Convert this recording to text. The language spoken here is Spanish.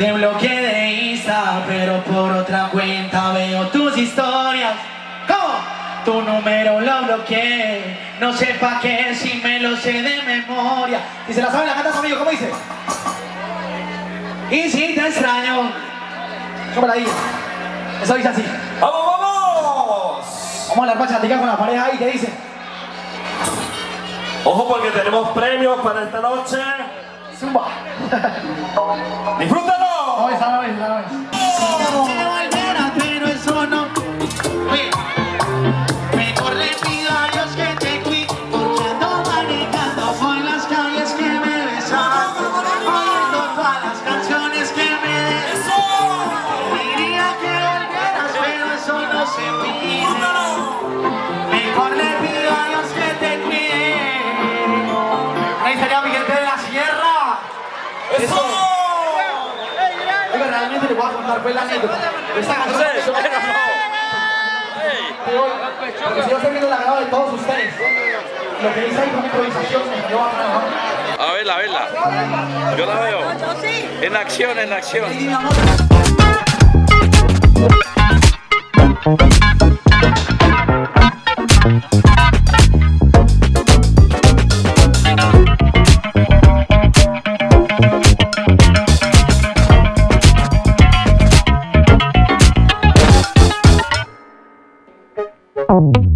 Te bloqueé de Insta, pero por otra cuenta veo tus historias. Tu número lo bloqueé, no sé pa' qué si me lo sé de memoria. Y se la saben la canta conmigo, ¿cómo dice? Y si te extraño. ¿Cómo la digo? Eso dice así. ¡Vamos, vamos! Vamos a hablar bachatica con la pareja ahí, ¿qué dice? Ojo porque tenemos premios para esta noche. Zumba. ¡Disfrútalo! No, esa no es, esa no es. Ahí estaría Miguel de la Sierra. ¡Eso! Oiga, realmente le voy a contar pues la anécdota. Esta canción bueno, Porque si yo estoy viendo la grabada de todos ustedes, lo que dice ahí con improvisación me salió bacano, ¿no? A verla, a verla. Yo la veo. En acción, en acción. Oh.